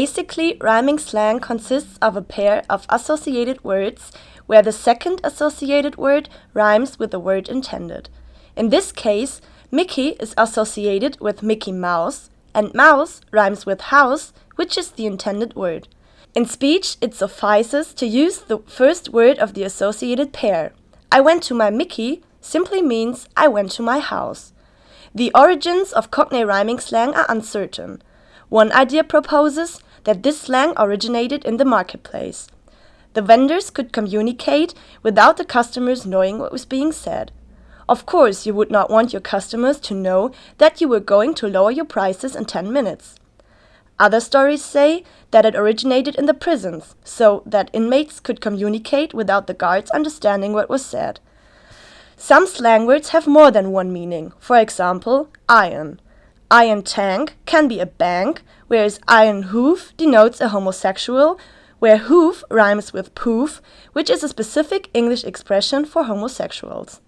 Basically, rhyming slang consists of a pair of associated words where the second associated word rhymes with the word intended. In this case, Mickey is associated with Mickey Mouse, and mouse rhymes with house, which is the intended word. In speech, it suffices to use the first word of the associated pair. I went to my Mickey simply means I went to my house. The origins of Cockney rhyming slang are uncertain. One idea proposes that this slang originated in the marketplace. The vendors could communicate without the customers knowing what was being said. Of course, you would not want your customers to know that you were going to lower your prices in 10 minutes. Other stories say that it originated in the prisons, so that inmates could communicate without the guards understanding what was said. Some slang words have more than one meaning, for example, iron. Iron tank can be a bank, whereas iron hoof denotes a homosexual, where hoof rhymes with poof, which is a specific English expression for homosexuals.